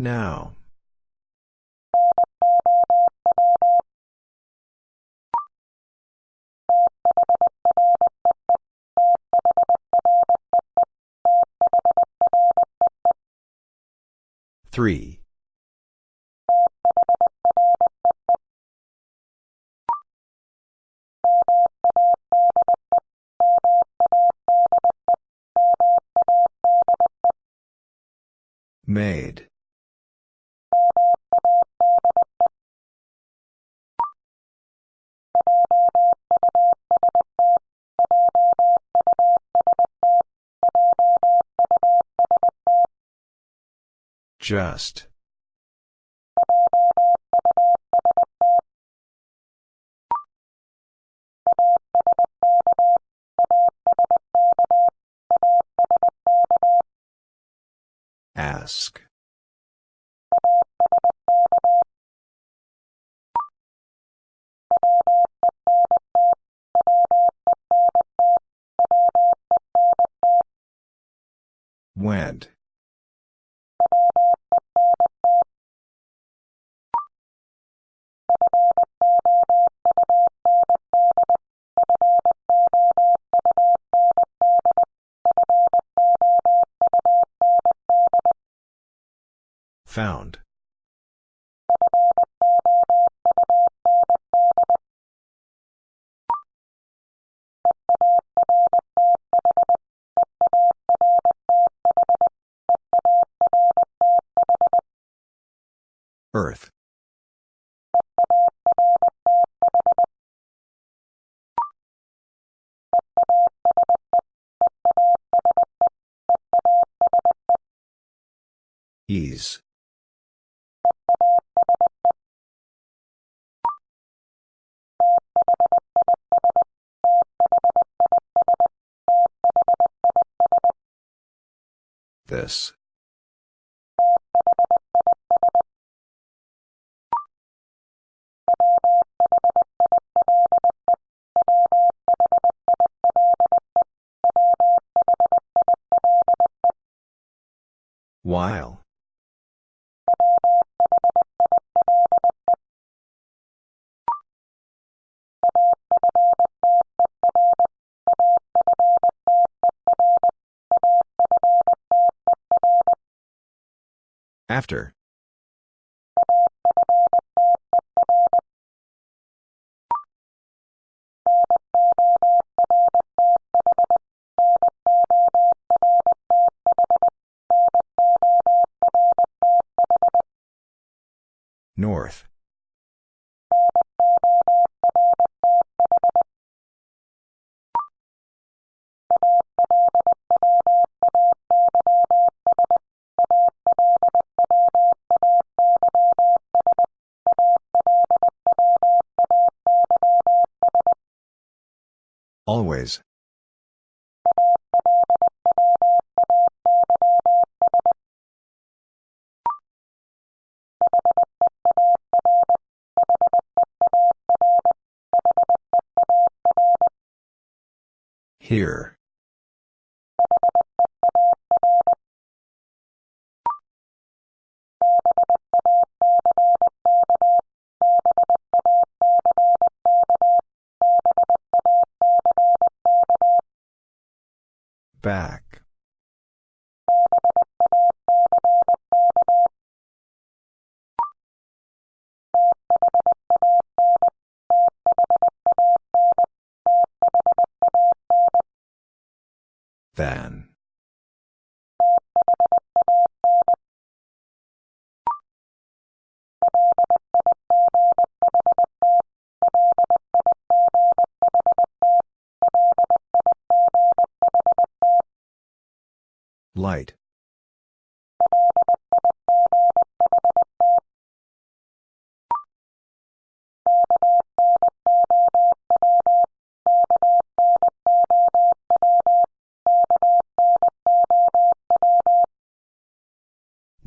Now. Three. Made. Just. While. After. Always. Here.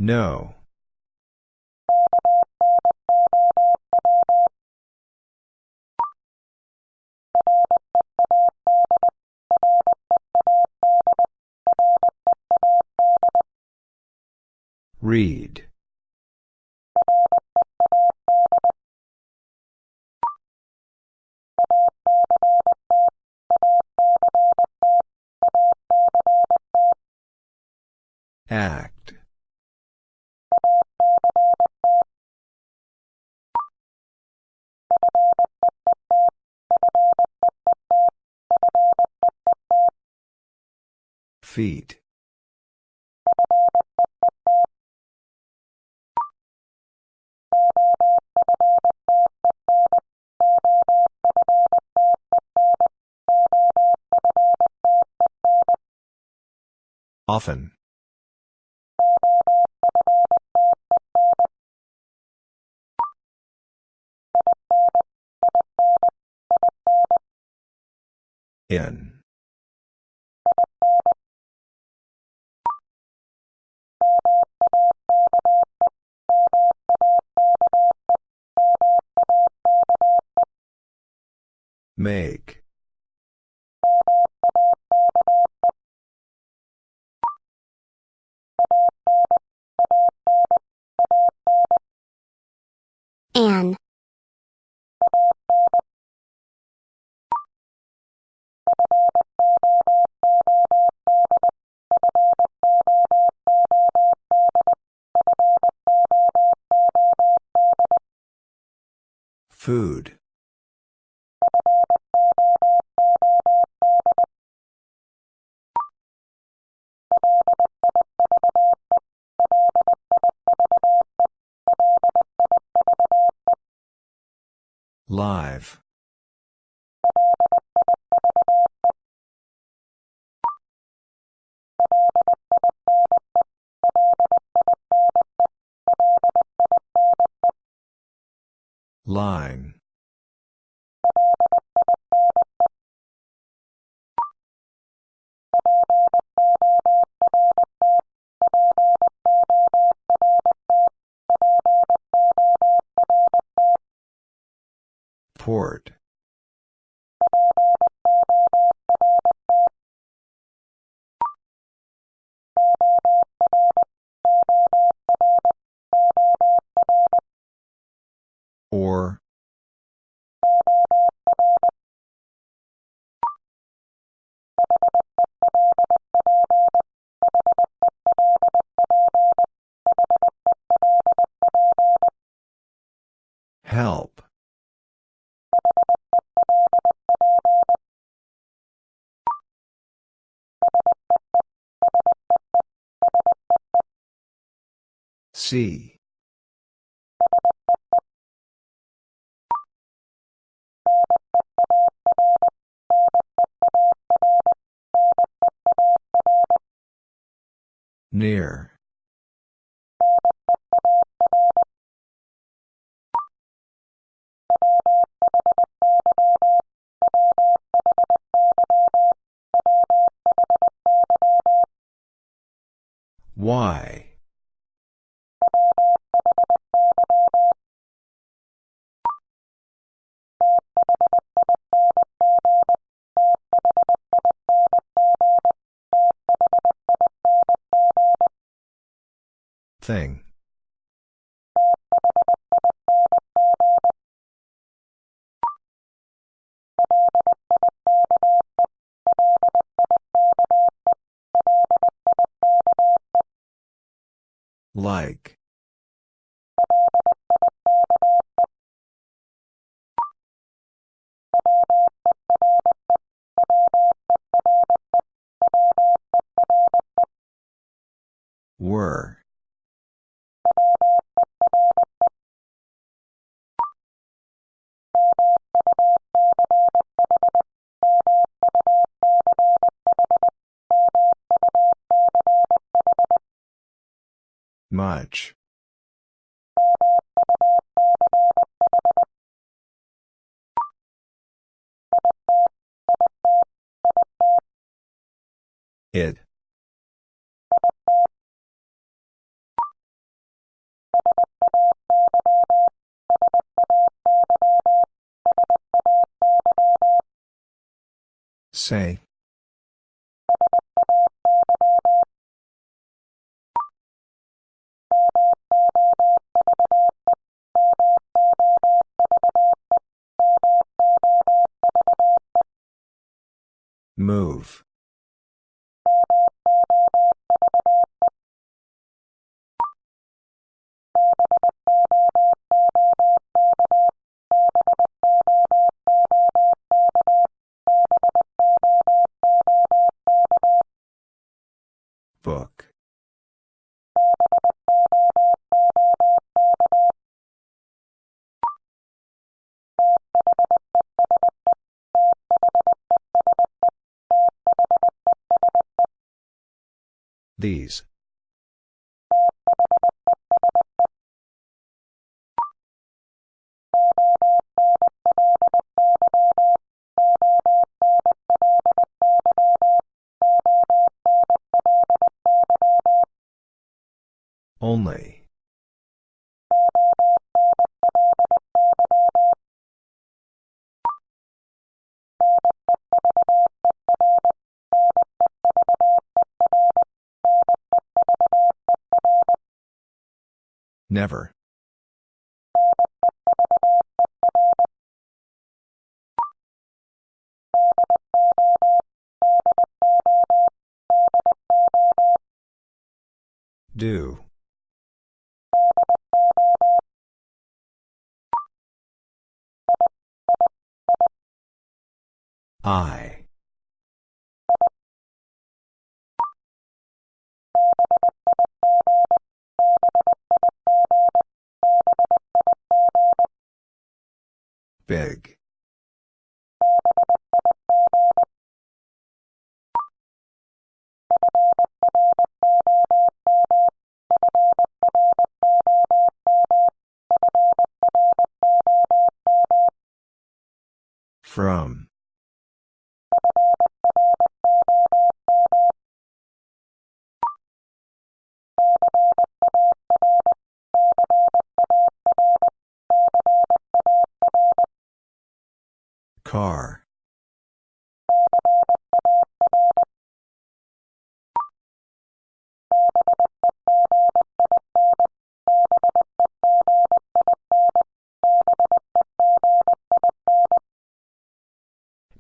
No. Read. Feet. Often. Make. An. Food. Line. Port. See. Near. Why? It. Say. Move. These. Only. Never. Do. I. Big. From.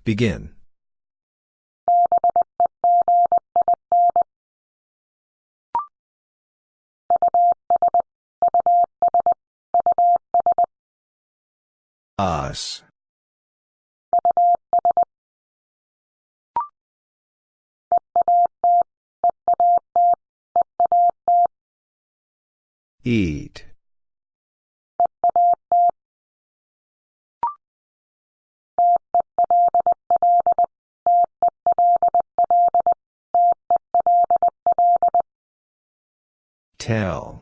Begin. Us. Eat. Tell.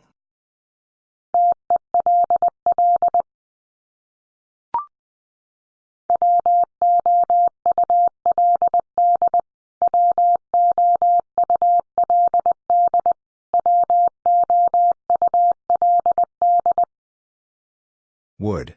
Would.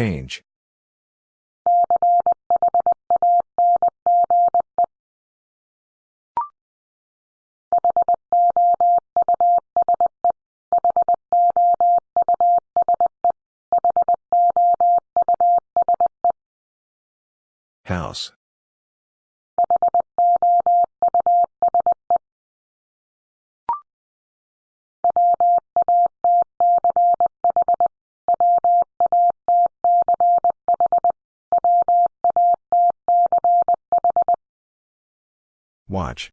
Change. Watch.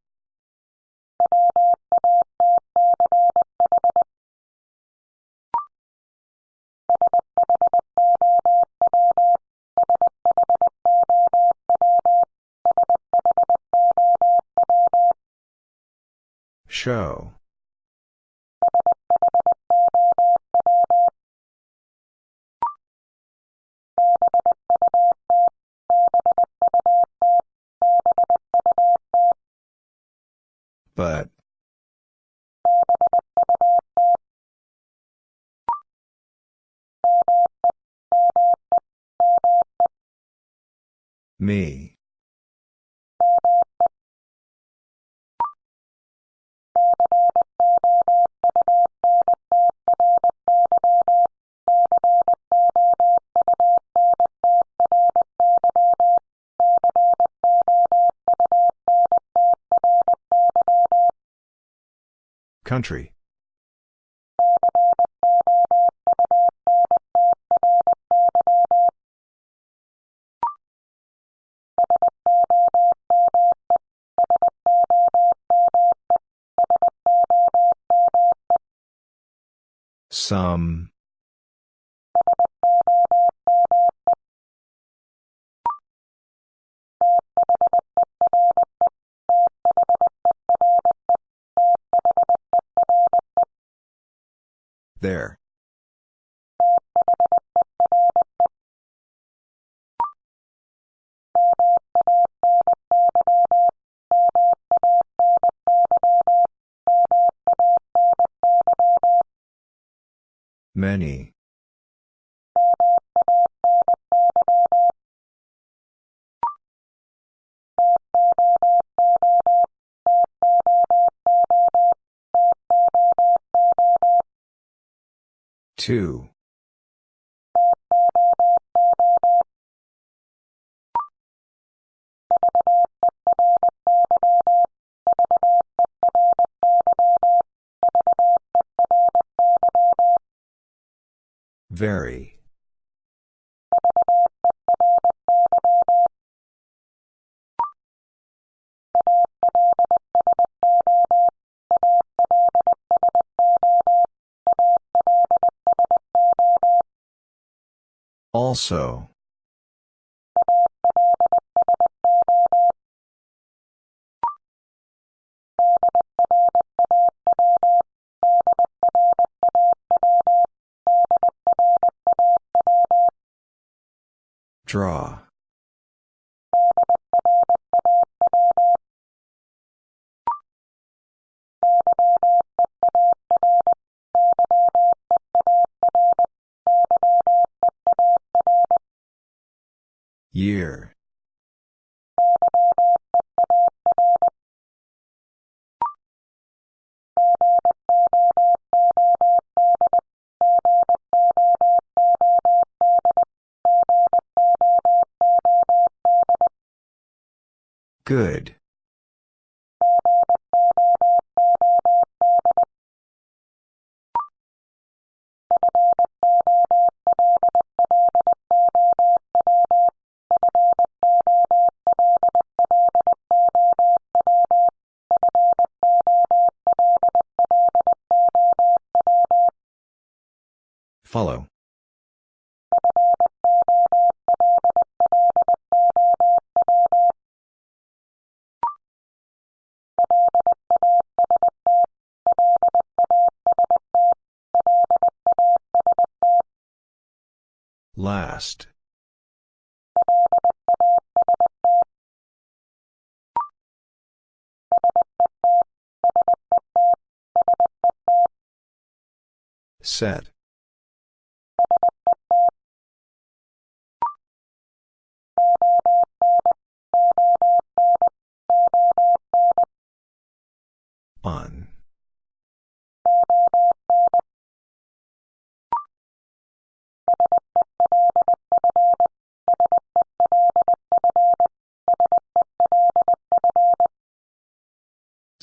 Show. But. Me. Country. Some. There. Many. Two. Very. Also. Draw. Year. Set.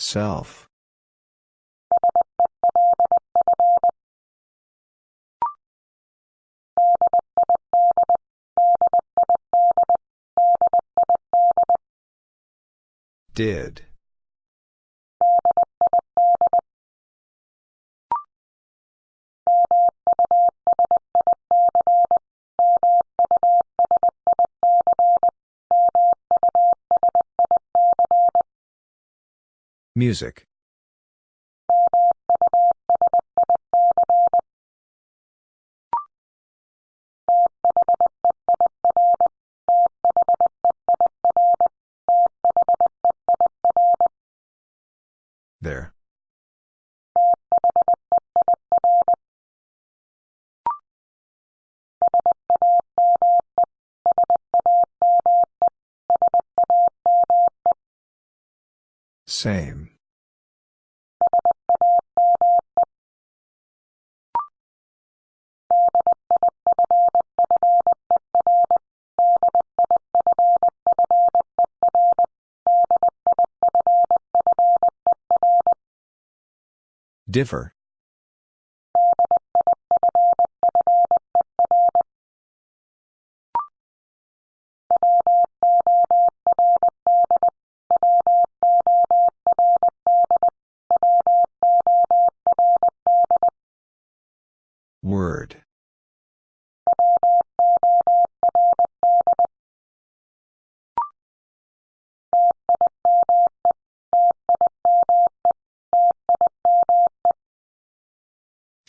Self. Did. Music. There. Same. Differ.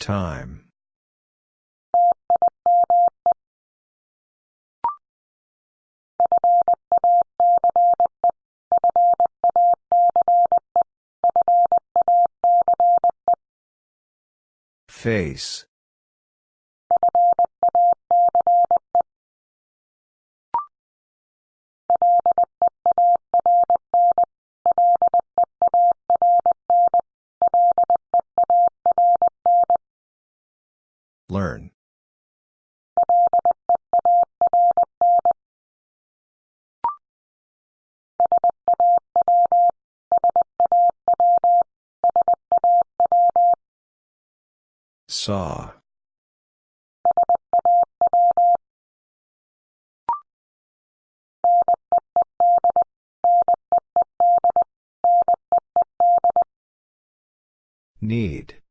Time. Face. Learn. Saw. Need.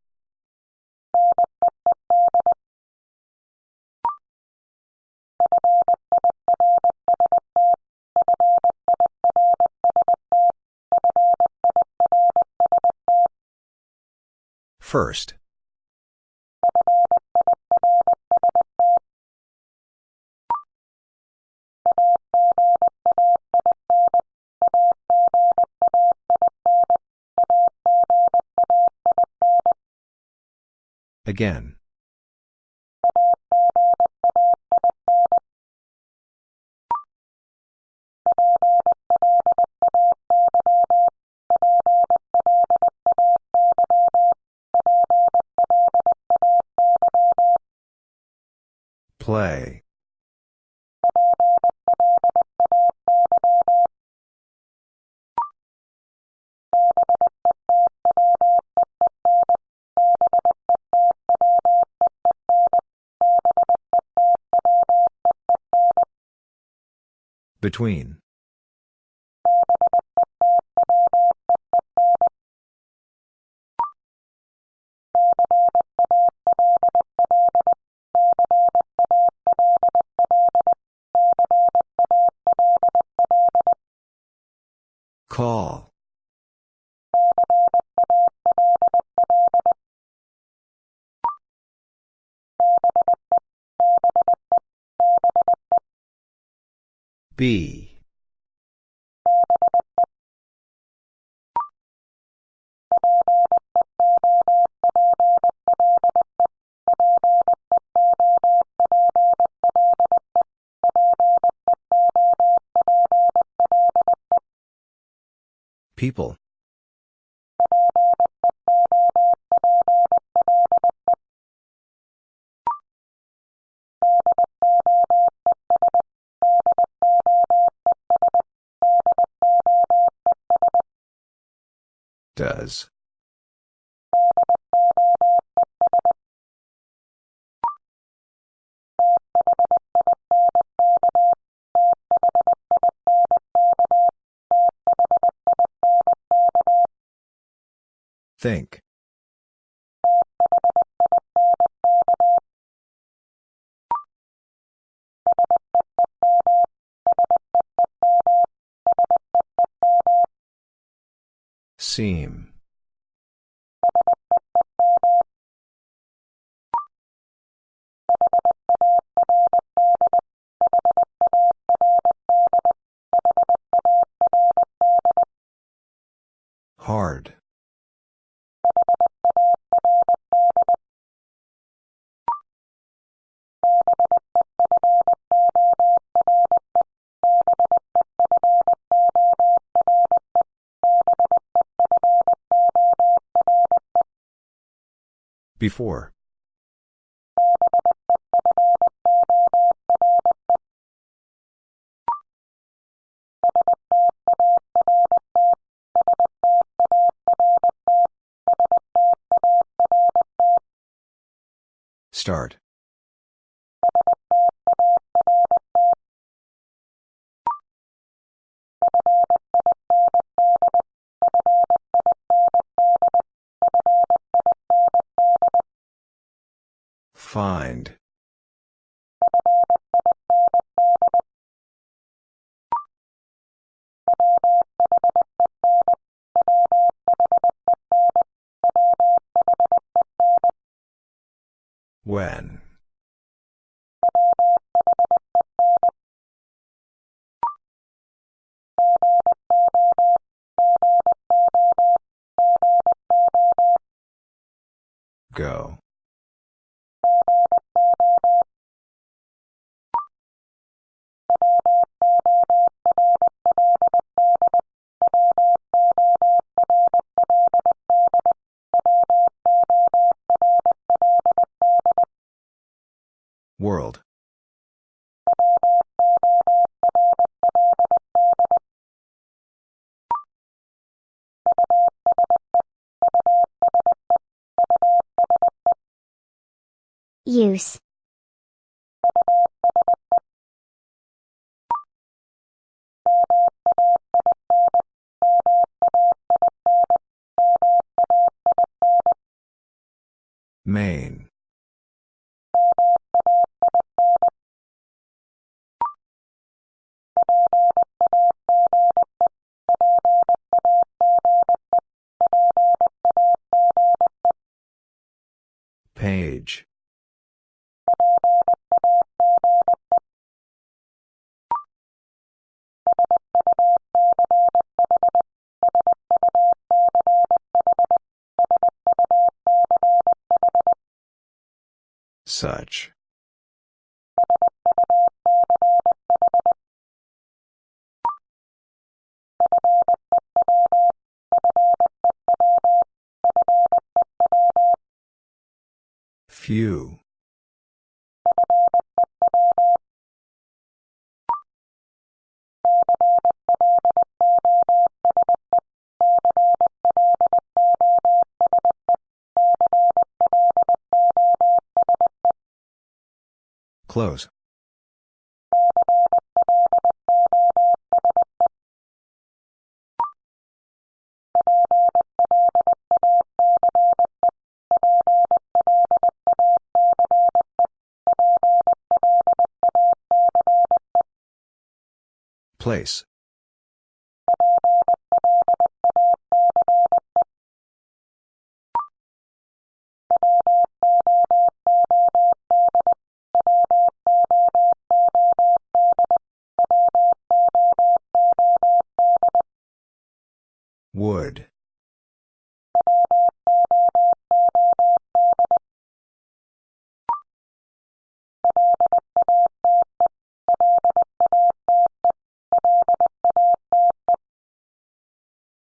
First. Again. Play. Between. People. Does. Think. Seam. Before. Start. Find. When. World. Use. Main. Such. Few. Close. Place.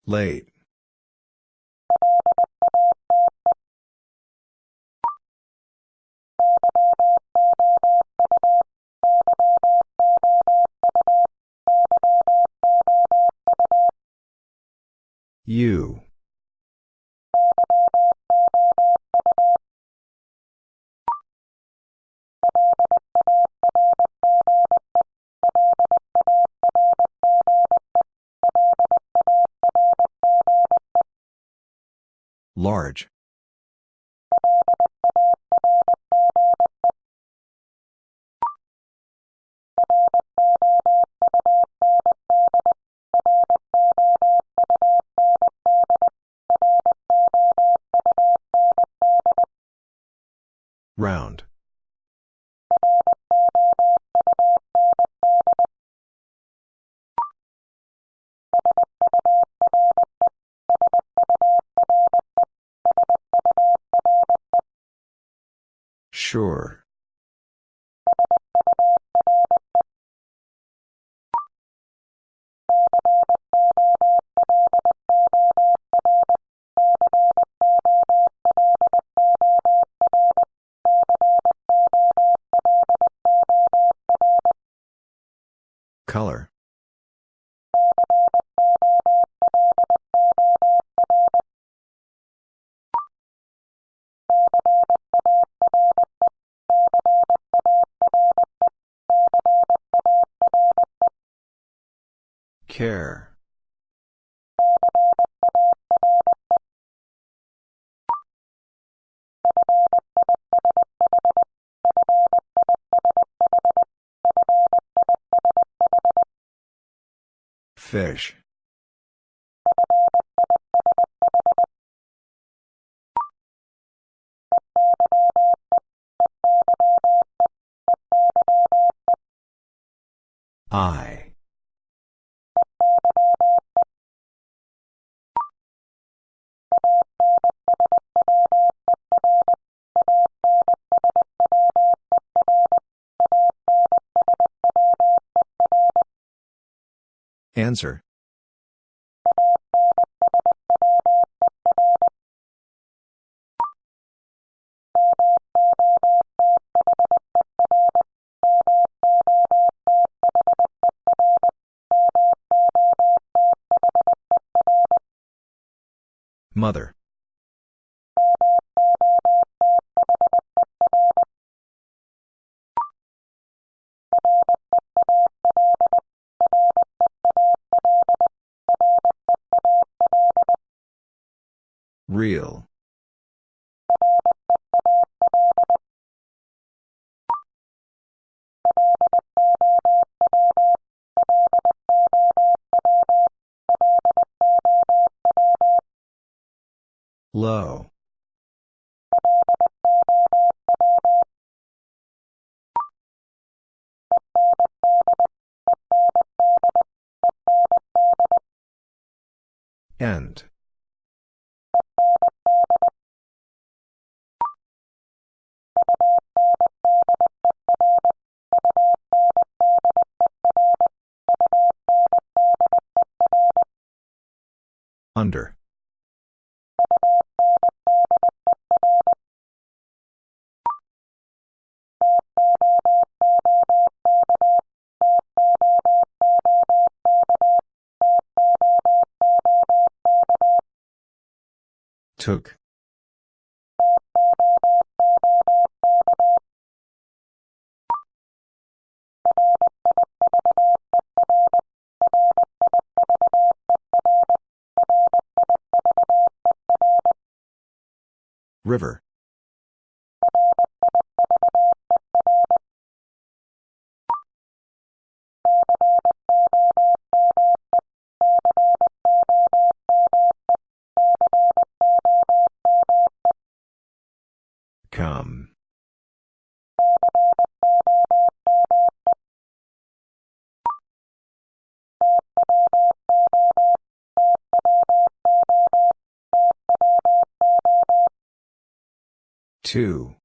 Late. You. Large. Round. Sure. Color. Care. Fish. I. Answer. Mother. Real. Low. Took. River. Two.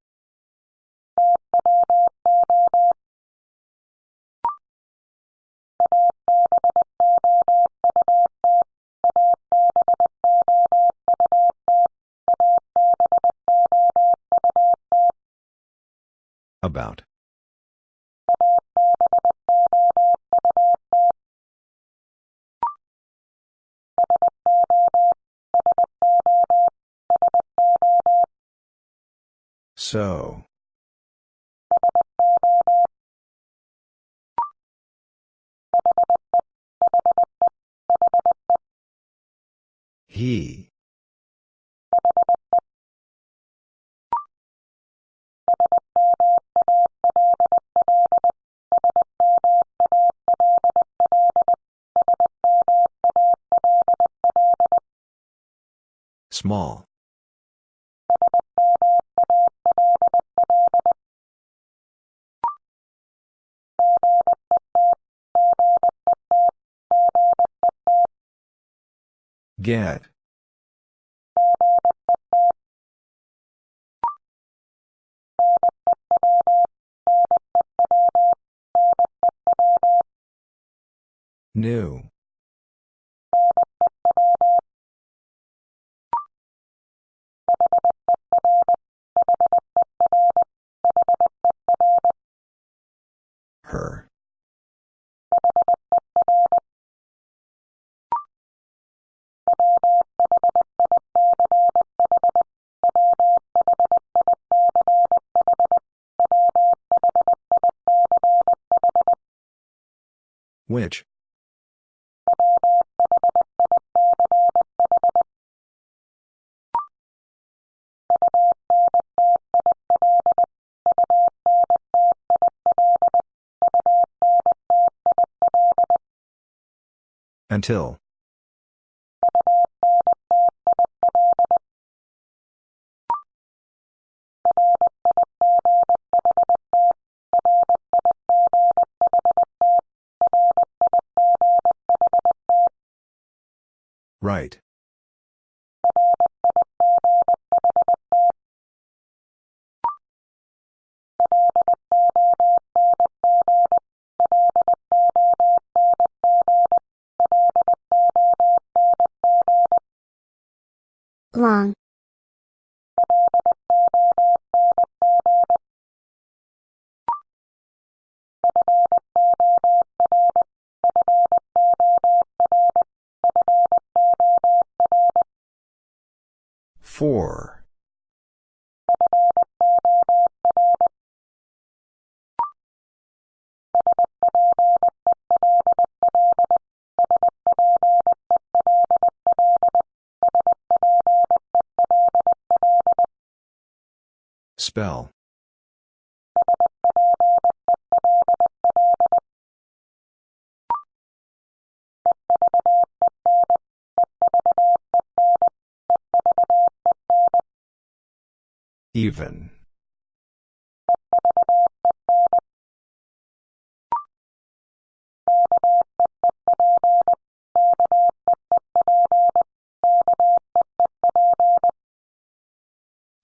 So. He. Small. Get. New. Which? Until. Right. Spell. Even.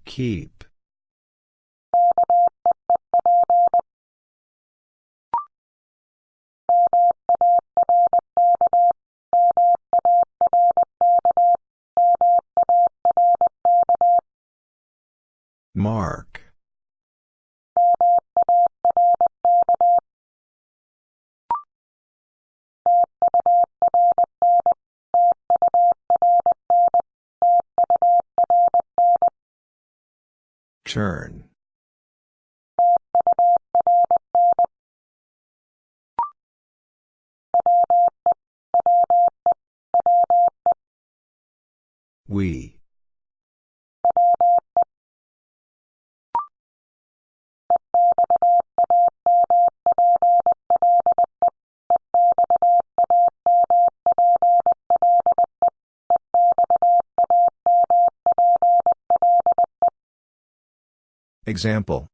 Keep. Mark. Turn. Example.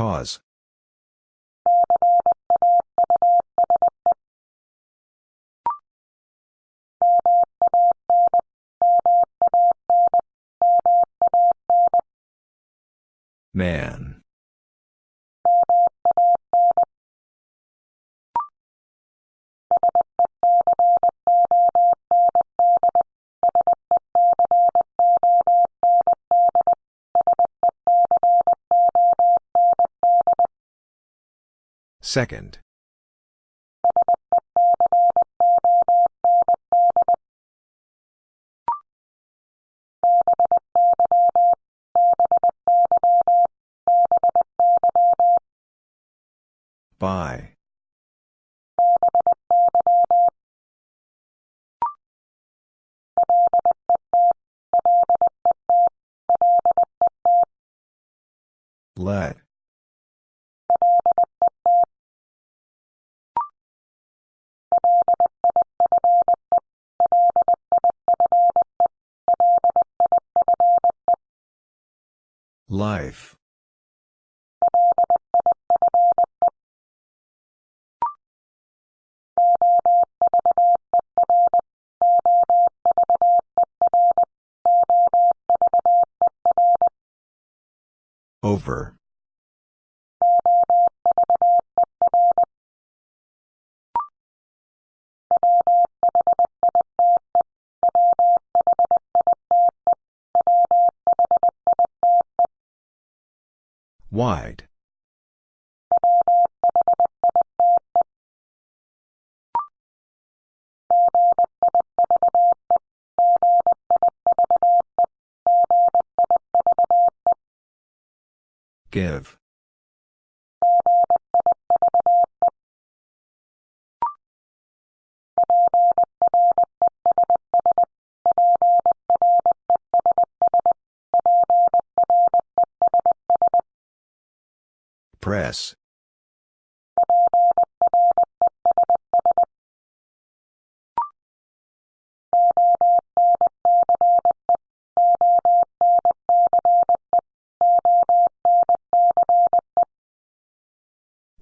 Cause. Man. Second. Life. Give. Press.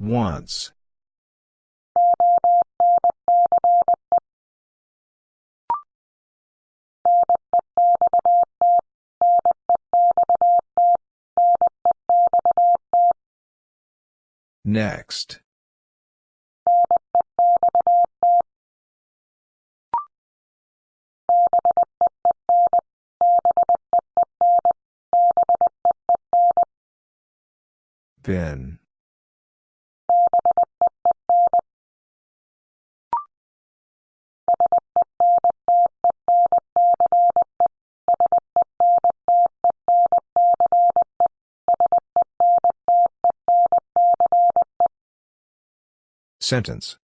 Once. Next. Bin. Sentence.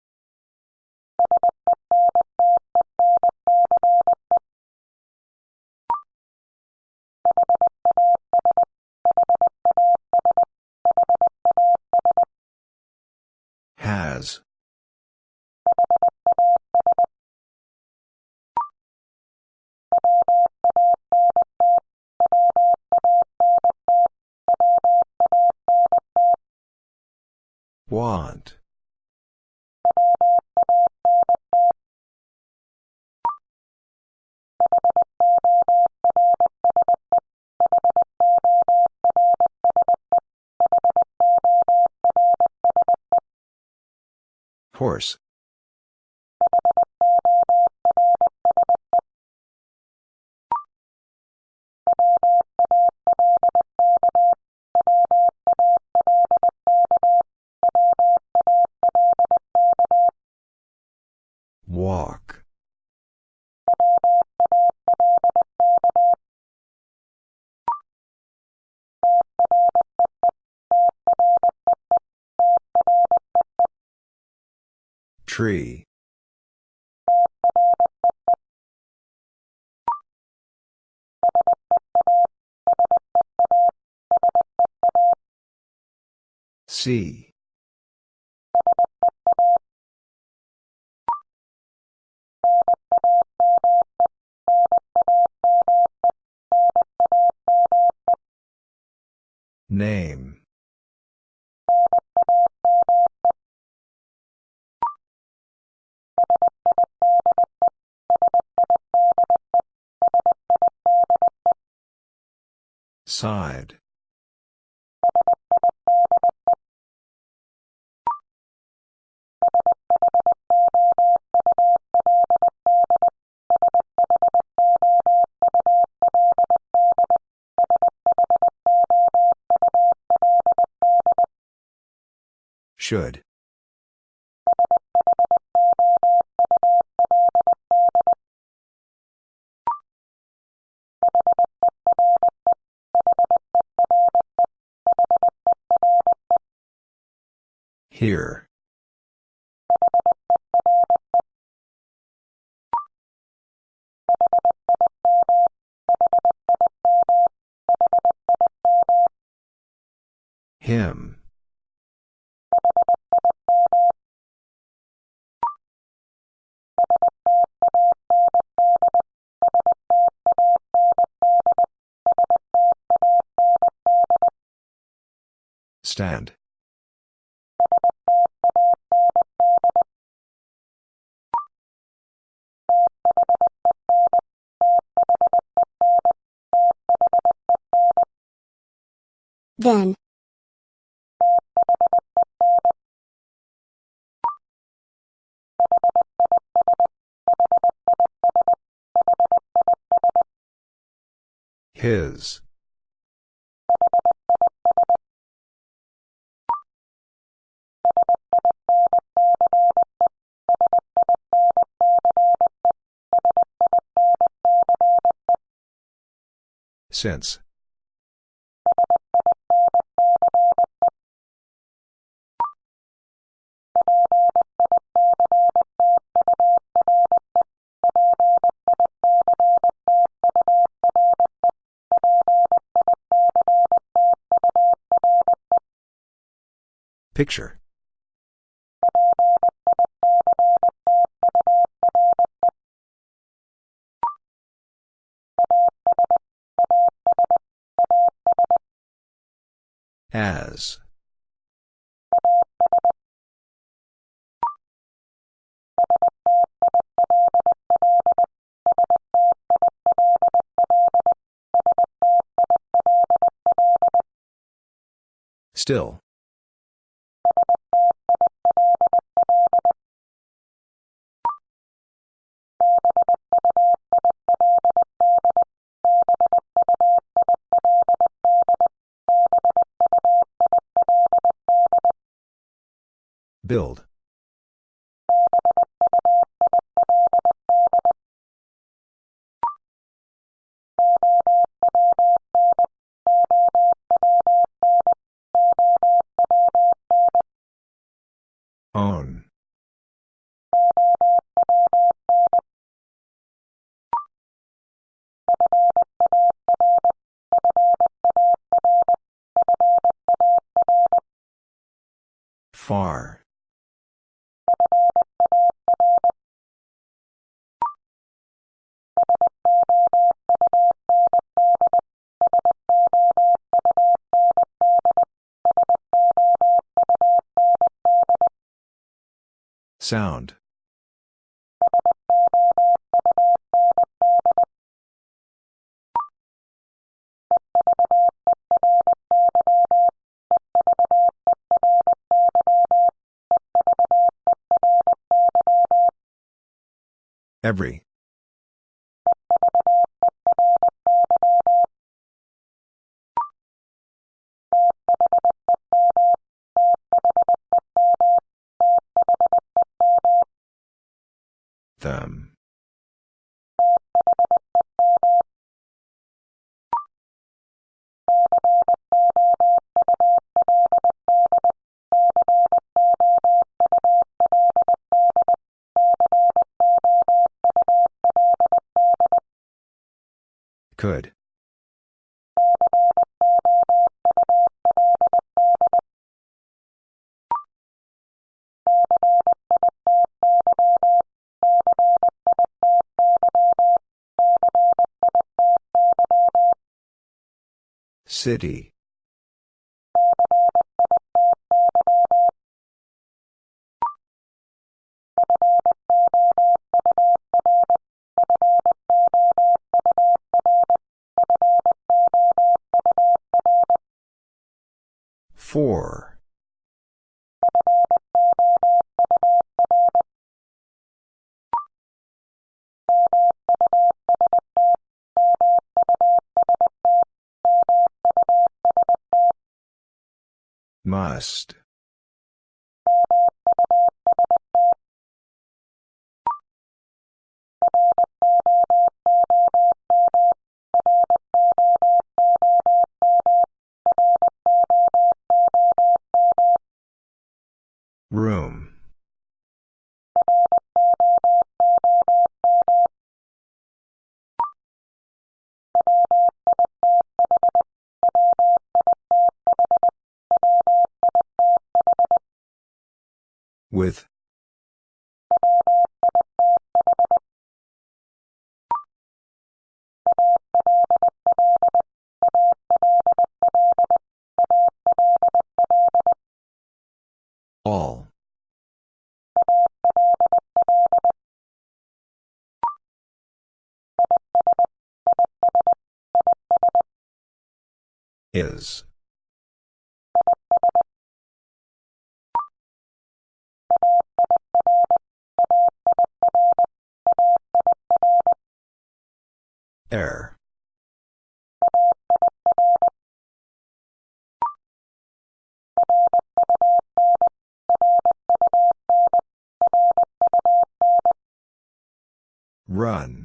Walk. Tree. See. Name. Side. Should. Here. Him. Stand. Then. His. Since. Picture As. Still. Build. Sound. Every. Them. Could. City. Must. Is. Air. Run.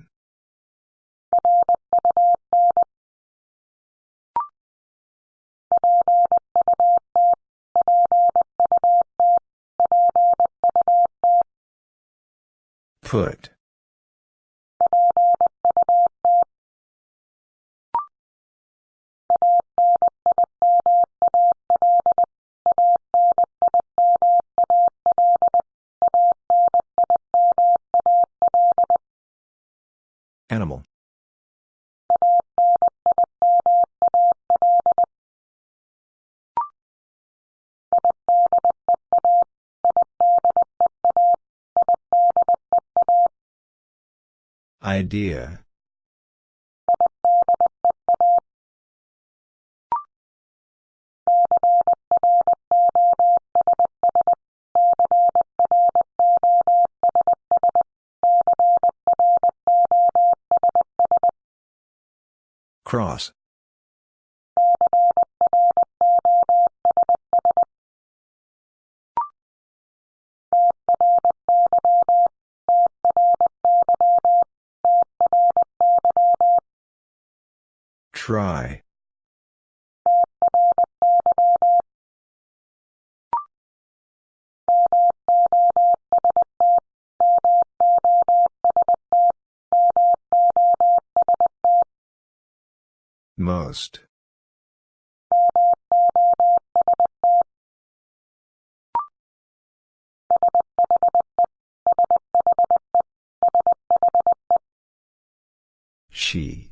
Put. Idea. Cross. Try. Most. She.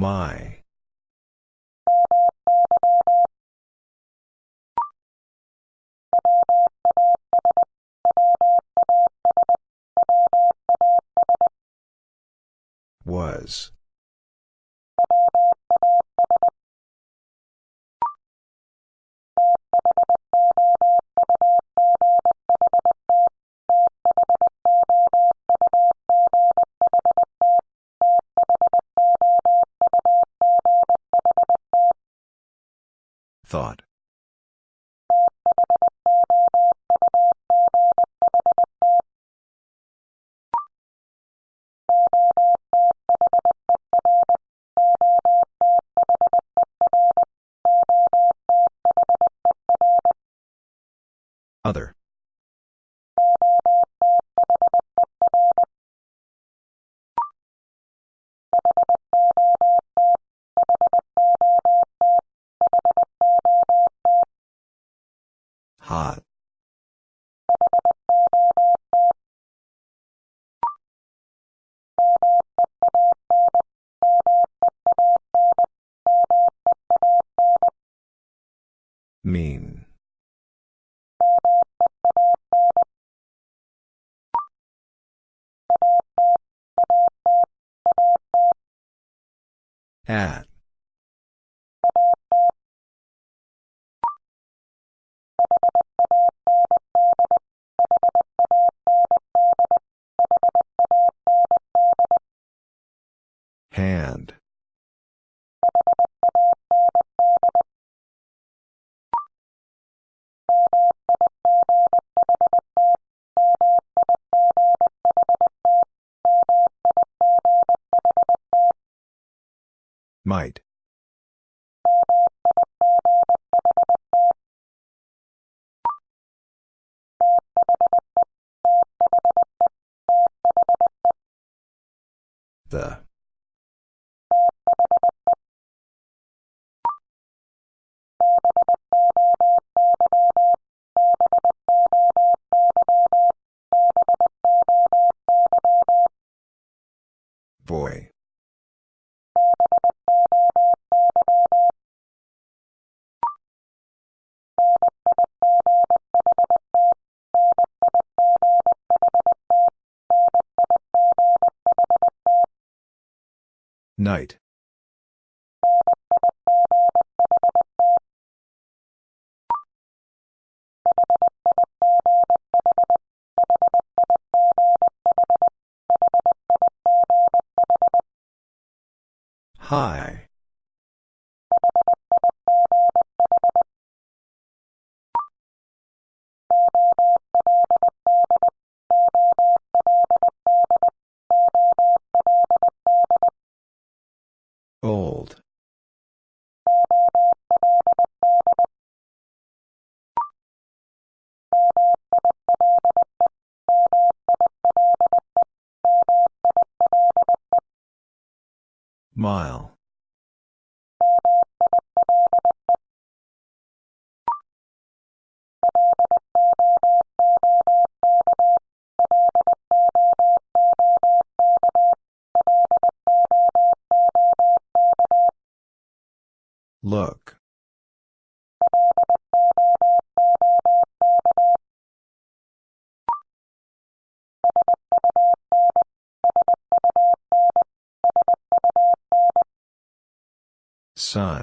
My. Was. Thought. Night. High. Mile. Sun.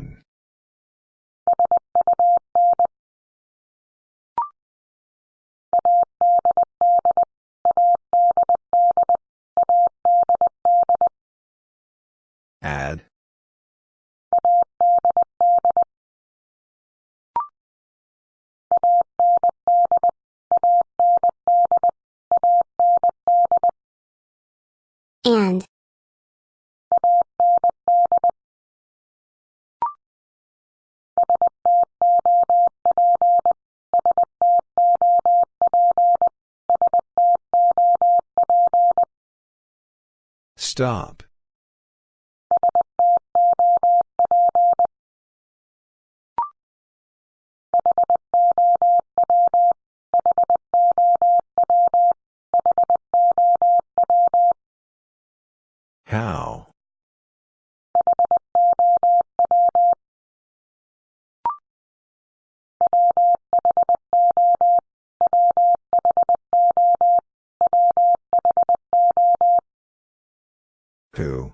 Stop. How? Who?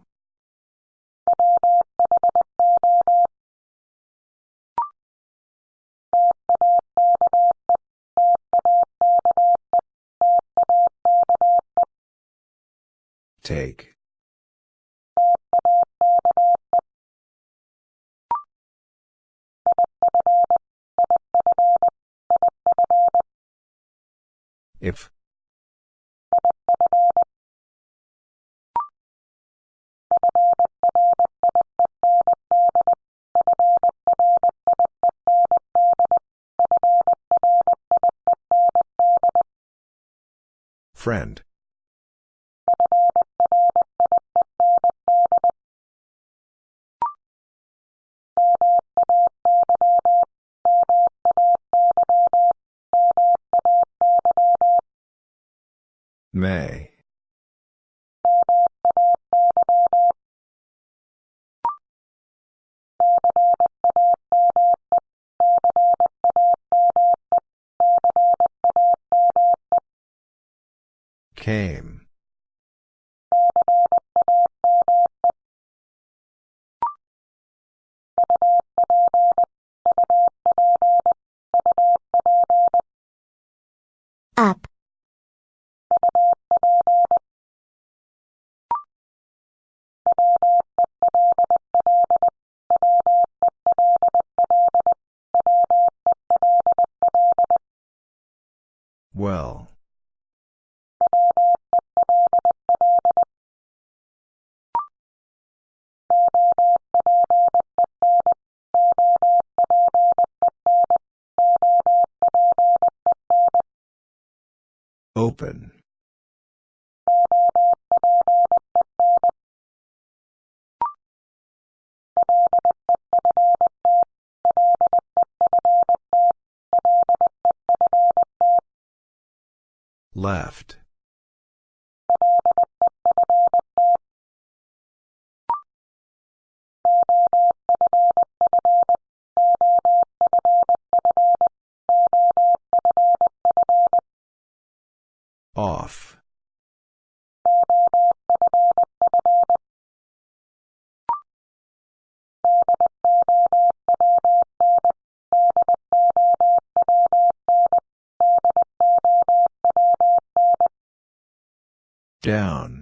Take. If. Friend. Left. Off. Down.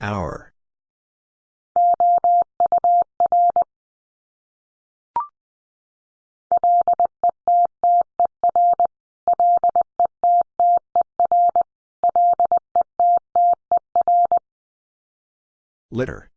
Hour. Litter.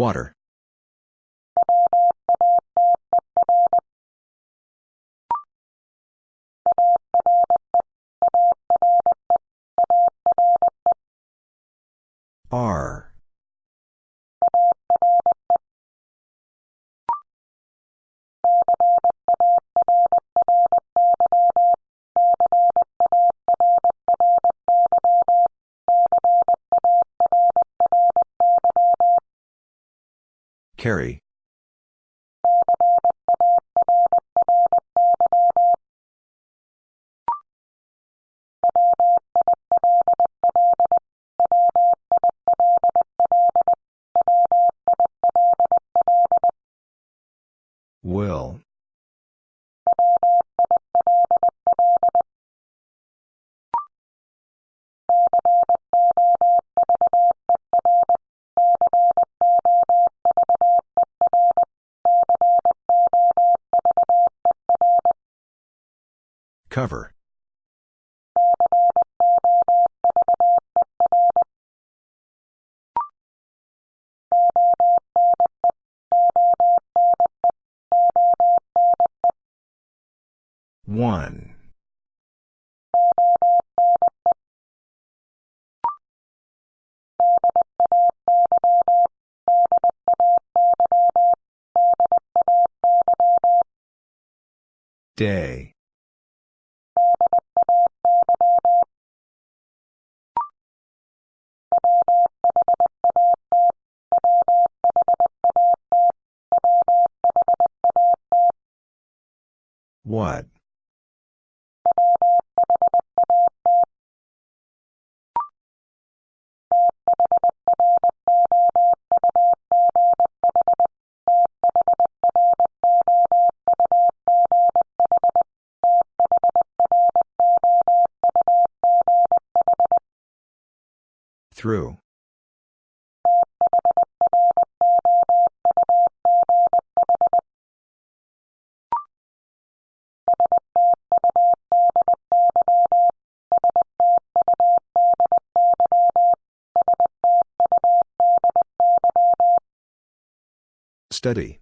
Water. Carry. Day. What? Through. Study.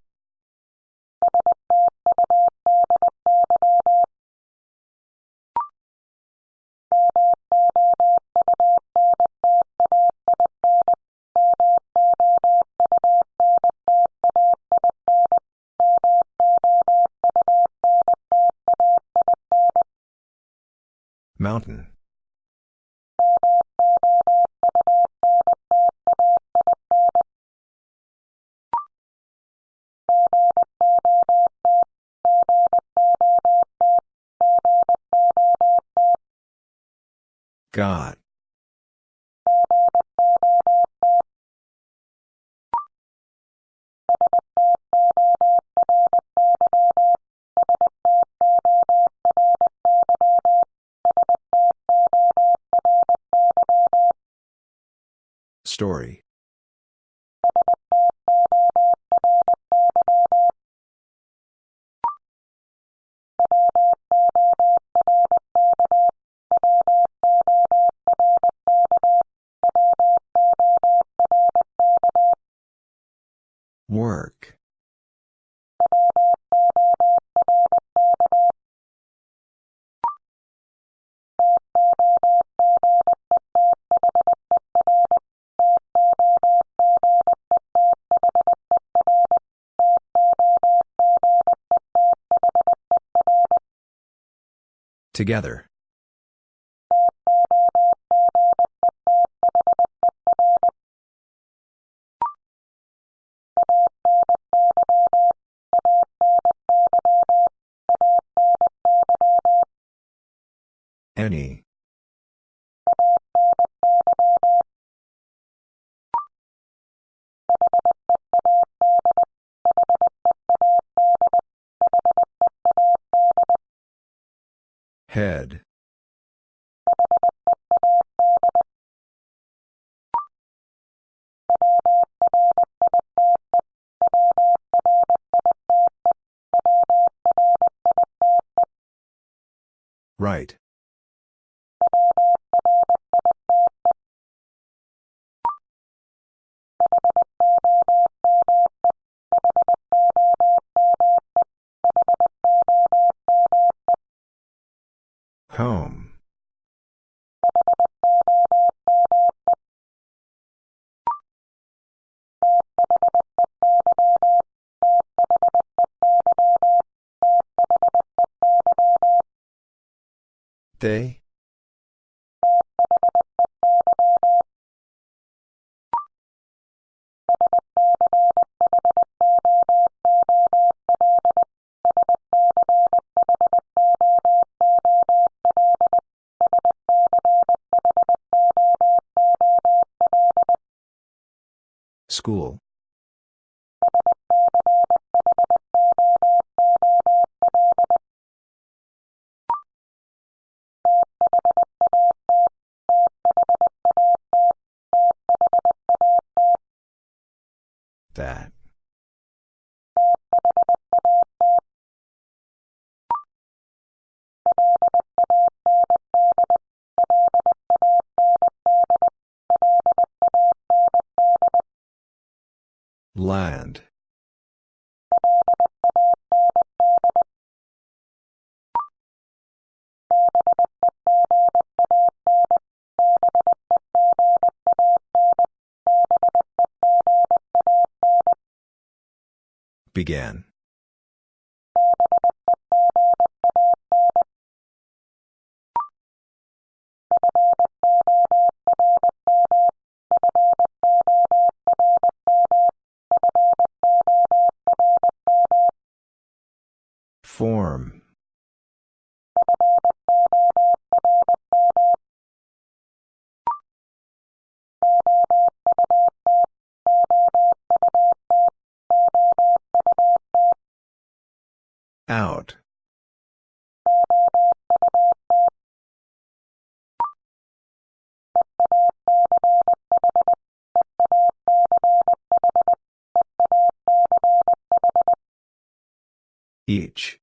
Got. Together. They? Land. Began. Form. Out. Each.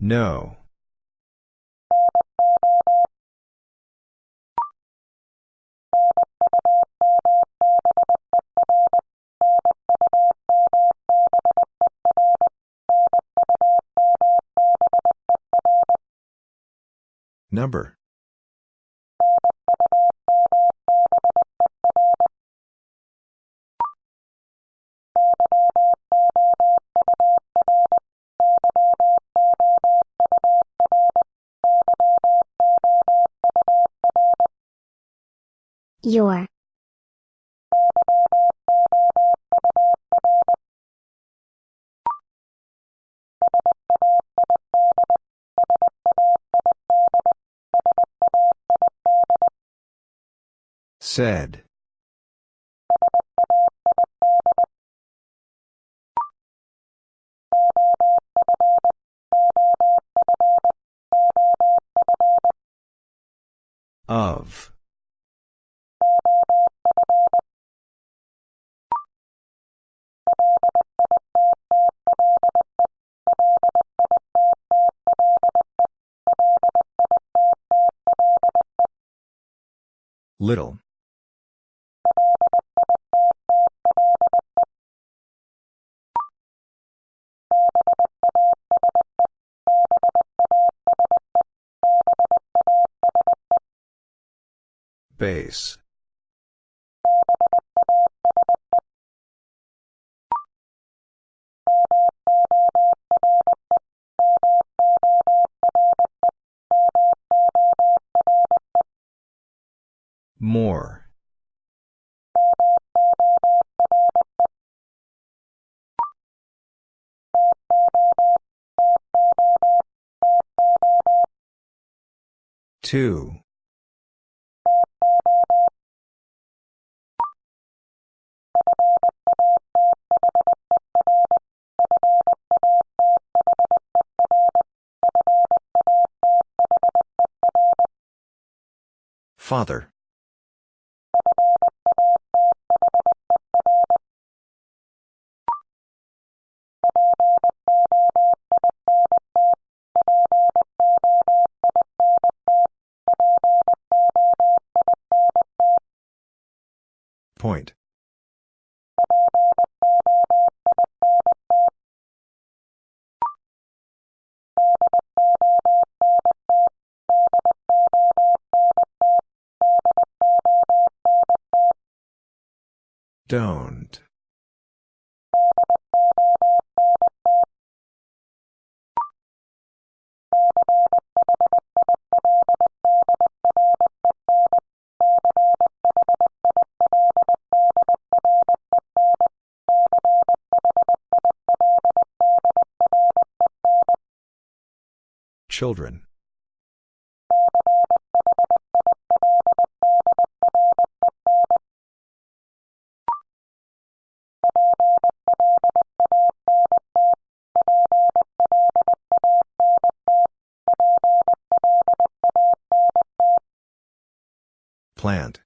No. Number. Your. Said. Of. Little. Base. More. Two. Father. Point. Don't. Children. Plant.